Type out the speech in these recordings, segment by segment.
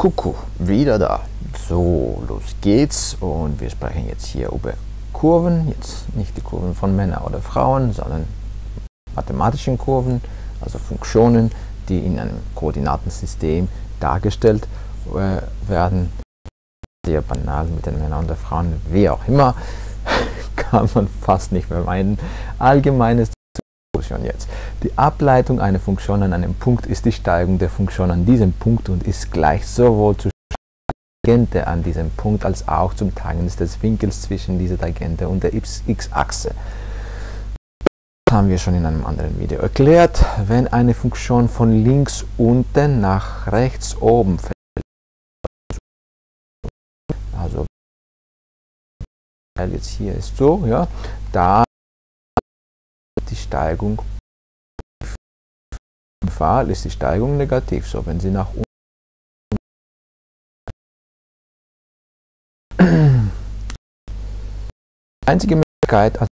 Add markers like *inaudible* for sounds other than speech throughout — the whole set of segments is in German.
Kuckuck, wieder da. So, los geht's und wir sprechen jetzt hier über Kurven, jetzt nicht die Kurven von Männern oder Frauen, sondern mathematischen Kurven, also Funktionen, die in einem Koordinatensystem dargestellt äh, werden. Sehr banal mit den Männern und den Frauen, wie auch immer, *laughs* kann man fast nicht vermeiden. Allgemeines Funktion jetzt. Die Ableitung einer Funktion an einem Punkt ist die Steigung der Funktion an diesem Punkt und ist gleich sowohl zur Tangente an diesem Punkt als auch zum Teilen des Winkels zwischen dieser Tangente und der x-Achse. Das haben wir schon in einem anderen Video erklärt. Wenn eine Funktion von links unten nach rechts oben fällt, also jetzt hier ist so, ja, da die Steigung im Fall ist die Steigung negativ, so wenn sie nach unten *clears throat* einzige Möglichkeit,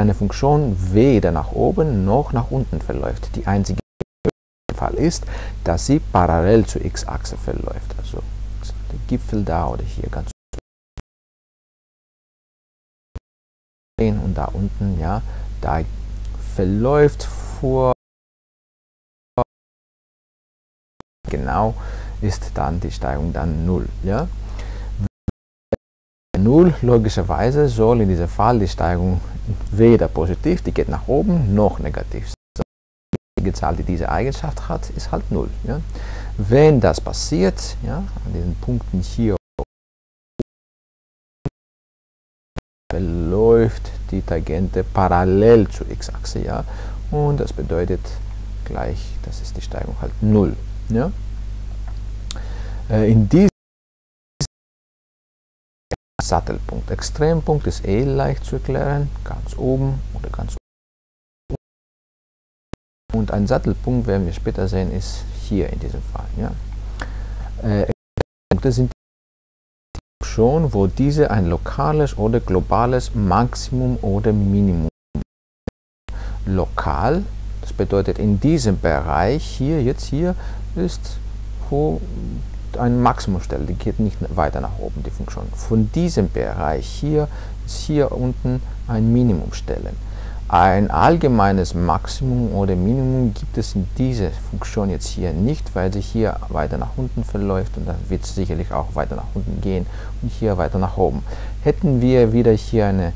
eine Funktion weder nach oben noch nach unten verläuft. Die einzige Fall ist, dass sie parallel zur x-Achse verläuft. Also der Gipfel da oder hier ganz und da unten, ja, da verläuft vor genau ist dann die Steigung dann 0. Ja? 0 logischerweise soll in diesem Fall die Steigung weder positiv, die geht nach oben, noch negativ sein. Die Zahl, die diese Eigenschaft hat, ist halt 0. Ja? Wenn das passiert, ja, an diesen Punkten hier verläuft die Tangente parallel zur x-Achse, ja, und das bedeutet gleich, das ist die Steigung halt 0. Ja? Äh, in diesem Sattelpunkt, Extrempunkt ist eh leicht zu erklären, ganz oben oder ganz oben. Und ein Sattelpunkt, werden wir später sehen, ist hier in diesem Fall. Ja? Äh, Punkte sind schon, wo diese ein lokales oder globales Maximum oder Minimum lokal, das bedeutet in diesem Bereich hier, jetzt hier, ist wo ein Maximum stelle, die geht nicht weiter nach oben, die Funktion. Von diesem Bereich hier ist hier unten ein Minimum stellen. Ein allgemeines Maximum oder Minimum gibt es in dieser Funktion jetzt hier nicht, weil sie hier weiter nach unten verläuft und dann wird es sicherlich auch weiter nach unten gehen und hier weiter nach oben. Hätten wir wieder hier eine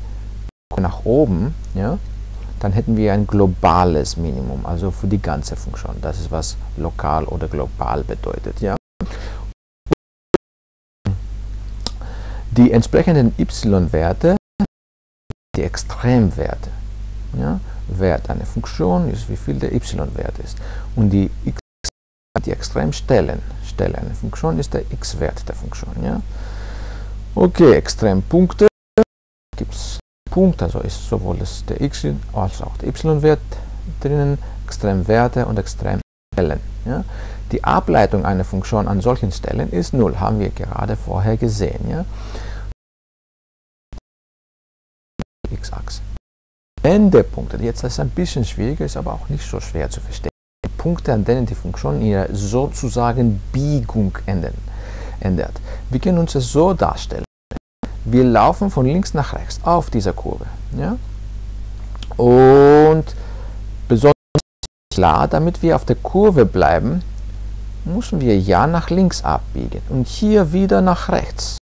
nach oben, ja, dann hätten wir ein globales Minimum, also für die ganze Funktion. Das ist, was lokal oder global bedeutet. Ja. Die entsprechenden y-Werte, die Extremwerte. Ja, Wert einer Funktion ist, wie viel der y-Wert ist. Und die x, die Extremstellen, Stelle einer Funktion ist der x-Wert der Funktion. Ja. Okay, Extrempunkte gibt es Punkt, also ist sowohl das der x als auch der y-Wert drinnen, Extremwerte und Extremstellen. Ja. Die Ableitung einer Funktion an solchen Stellen ist 0, haben wir gerade vorher gesehen. Ja. x-Achse. Endepunkte, jetzt ist es ein bisschen schwieriger, ist aber auch nicht so schwer zu verstehen. Punkte, an denen die Funktion ihre sozusagen Biegung ändert. Wir können uns das so darstellen. Wir laufen von links nach rechts auf dieser Kurve. Ja? Und besonders klar, damit wir auf der Kurve bleiben, müssen wir ja nach links abbiegen und hier wieder nach rechts.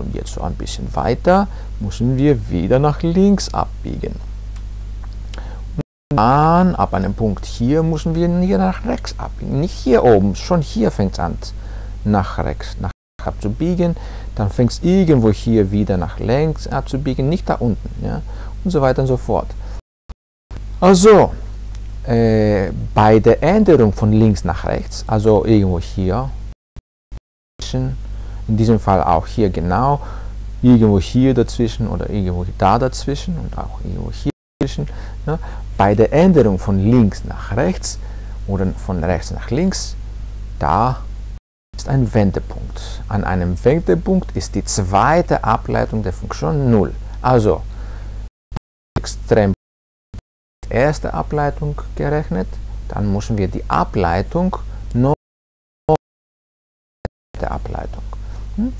Und jetzt so ein bisschen weiter müssen wir wieder nach links abbiegen. Und dann ab einem Punkt hier müssen wir hier nach rechts abbiegen. Nicht hier oben, schon hier fängt es an nach rechts nach abzubiegen. Dann fängt es irgendwo hier wieder nach links abzubiegen, nicht da unten. Ja? Und so weiter und so fort. Also, äh, bei der Änderung von links nach rechts, also irgendwo hier, in diesem Fall auch hier genau, irgendwo hier dazwischen oder irgendwo da dazwischen und auch irgendwo hier dazwischen. Ja. Bei der Änderung von links nach rechts oder von rechts nach links, da ist ein Wendepunkt. An einem Wendepunkt ist die zweite Ableitung der Funktion 0. Also extrem erste Ableitung gerechnet, dann müssen wir die Ableitung der Ableitung. Hm?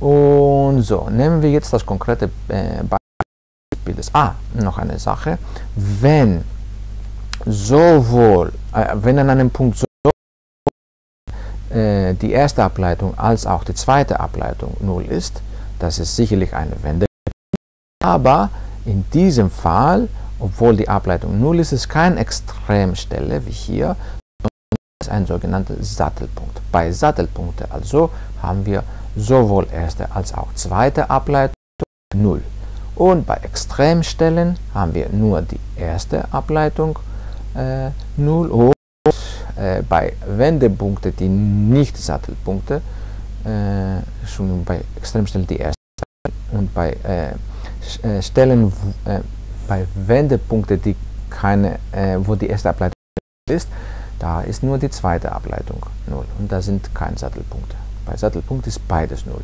Und so, nehmen wir jetzt das konkrete äh, Beispiel des Ah, noch eine Sache. Wenn sowohl, äh, wenn an einem Punkt so äh, die erste Ableitung als auch die zweite Ableitung 0 ist, das ist sicherlich eine Wende. Aber in diesem Fall, obwohl die Ableitung 0 ist, ist keine Extremstelle wie hier, es ist ein sogenannter Sattelpunkt. Bei Sattelpunkten also haben wir sowohl erste als auch zweite Ableitung 0. Und bei Extremstellen haben wir nur die erste Ableitung äh, 0 und äh, bei Wendepunkten, die nicht Sattelpunkte, äh, schon bei Extremstellen die erste und bei äh, äh, Stellen, äh, bei Wendepunkten, die keine, äh, wo die erste Ableitung ist, da ist nur die zweite Ableitung 0 und da sind keine Sattelpunkte. Bei Sattelpunkt ist beides 0.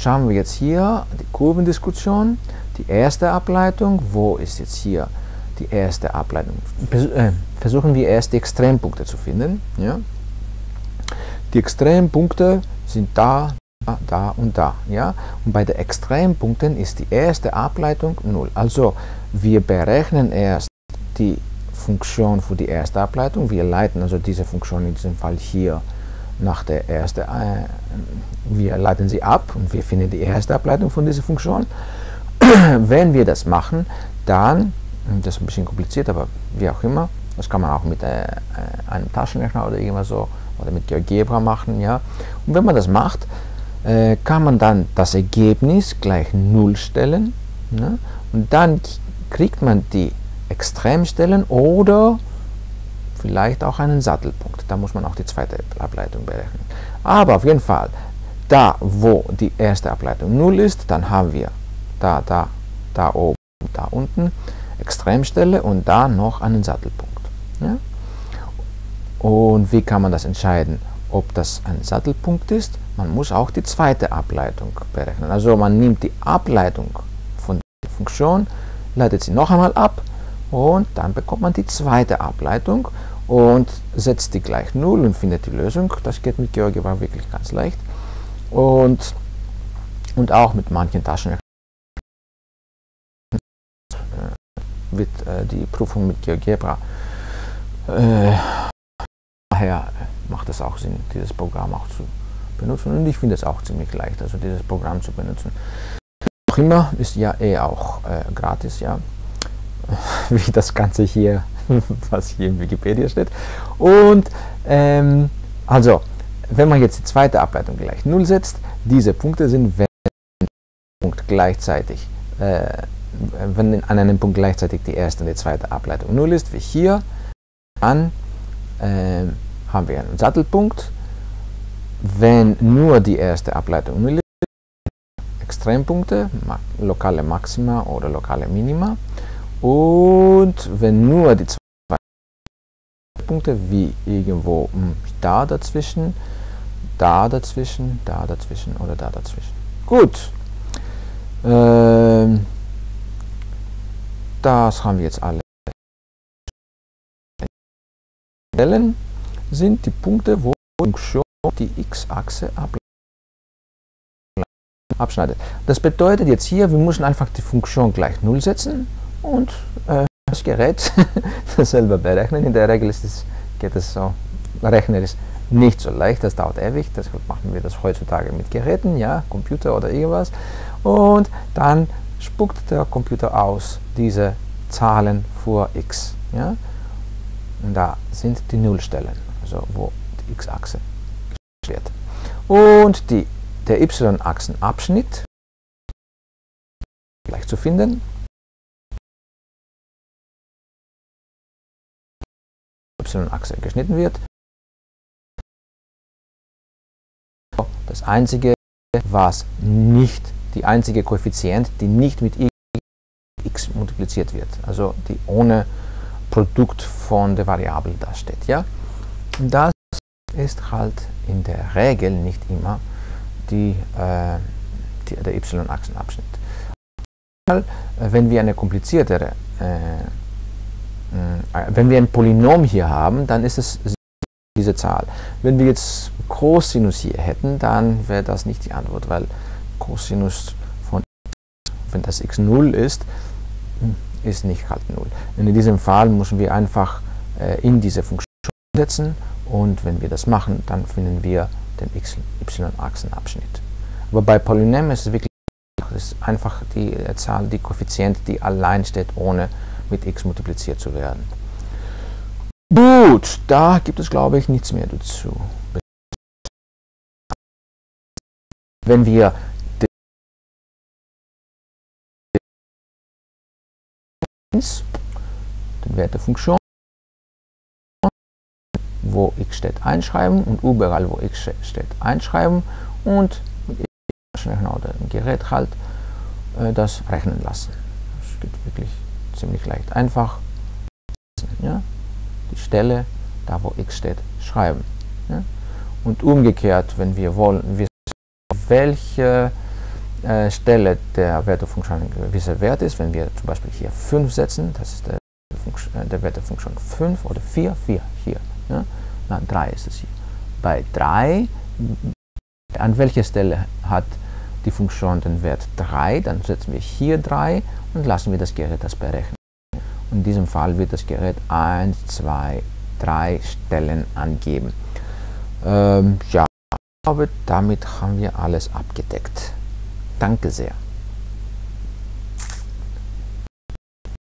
Schauen wir jetzt hier die Kurvendiskussion, die erste Ableitung, wo ist jetzt hier die erste Ableitung? Versuchen wir erst die Extrempunkte zu finden. Ja? Die Extrempunkte sind da, da und da. Ja? Und bei den Extrempunkten ist die erste Ableitung 0. Also wir berechnen erst die Funktion für die erste Ableitung. Wir leiten also diese Funktion in diesem Fall hier nach der ersten, äh, wir leiten sie ab und wir finden die erste Ableitung von dieser Funktion. *clears throat* Wenn wir das machen, dann, das ist ein bisschen kompliziert, aber wie auch immer, das kann man auch mit äh, einem Taschenrechner oder irgendwas so oder mit GeoGebra machen, ja. Und wenn man das macht, äh, kann man dann das Ergebnis gleich 0 stellen ne? und dann kriegt man die Extremstellen oder vielleicht auch einen Sattelpunkt. Da muss man auch die zweite Ableitung berechnen. Aber auf jeden Fall, da wo die erste Ableitung 0 ist, dann haben wir da, da, da oben, da unten Extremstelle und da noch einen Sattelpunkt. Ja? Und wie kann man das entscheiden, ob das ein Sattelpunkt ist? Man muss auch die zweite Ableitung berechnen. Also man nimmt die Ableitung von der Funktion, leitet sie noch einmal ab und dann bekommt man die zweite Ableitung und setzt die gleich 0 und findet die Lösung. Das geht mit GeoGebra wirklich ganz leicht. Und, und auch mit manchen Taschen wird äh, die Prüfung mit GeoGebra äh, daher macht es auch Sinn, dieses Programm auch zu benutzen. Und ich finde es auch ziemlich leicht, also dieses Programm zu benutzen. Immer ist ja eh auch äh, gratis, ja. *laughs* Wie das Ganze hier, *laughs* was hier in Wikipedia steht. Und ähm, also, wenn man jetzt die zweite Ableitung gleich 0 setzt, diese Punkte sind, wenn Punkt gleichzeitig, äh, wenn an einem Punkt gleichzeitig die erste und die zweite Ableitung 0 ist, wie hier, dann äh, haben wir einen Sattelpunkt. Wenn nur die erste Ableitung 0 ist, Extrempunkte, lokale Maxima oder lokale Minima. Und wenn nur die zwei Punkte, wie irgendwo hm, da dazwischen, da dazwischen, da dazwischen oder da dazwischen. Gut. Ähm, das haben wir jetzt alle. Stellen sind die Punkte, wo die die x-Achse abschneidet. Das bedeutet jetzt hier, wir müssen einfach die Funktion gleich 0 setzen und äh, das Gerät *laughs* selber berechnen. In der Regel ist es, geht es so, Rechnen ist nicht so leicht, das dauert ewig, deshalb machen wir das heutzutage mit Geräten, ja, Computer oder irgendwas. Und dann spuckt der Computer aus diese Zahlen für x. Ja? Und da sind die Nullstellen, also wo die x-Achse steht. Und die, der y-Achsenabschnitt gleich zu finden. y-Achse geschnitten wird. Das einzige, was nicht, die einzige Koeffizient, die nicht mit x multipliziert wird, also die ohne Produkt von der Variable da steht. Ja? Das ist halt in der Regel nicht immer die, äh, die der y-Achsenabschnitt. Wenn wir eine kompliziertere, äh, wenn wir ein Polynom hier haben, dann ist es diese Zahl. Wenn wir jetzt Cosinus hier hätten, dann wäre das nicht die Antwort, weil Cosinus von x, wenn das x 0 ist, ist nicht halt 0. Und in diesem Fall müssen wir einfach äh, in diese Funktion setzen und wenn wir das machen, dann finden wir den y-Achsenabschnitt. Aber bei Polynomen ist es wirklich ist einfach die Zahl, die Koeffizient, die allein steht, ohne mit x multipliziert zu werden. Gut, da gibt es, glaube ich, nichts mehr dazu. Wenn wir den Wert der Funktion, wo x steht, einschreiben und überall, wo x steht, einschreiben und mit ein Gerät halt äh, das rechnen lassen. Das geht wirklich ziemlich leicht. Einfach ja, die Stelle, da wo x steht, schreiben. Ja. Und umgekehrt, wenn wir wollen, wissen, welche äh, Stelle der Wertefunktion ein gewisser Wert ist, wenn wir zum Beispiel hier 5 setzen, das ist der, äh, Wert der Funktion 5 oder 4, 4 hier. Ja. Na, 3 ist es hier. Bei 3, an welcher Stelle hat die Funktion den Wert 3, dann setzen wir hier 3 und lassen wir das Gerät das berechnen. In diesem Fall wird das Gerät 1, 2, 3 Stellen angeben. Ähm, ja, ich glaube, damit haben wir alles abgedeckt. Danke sehr.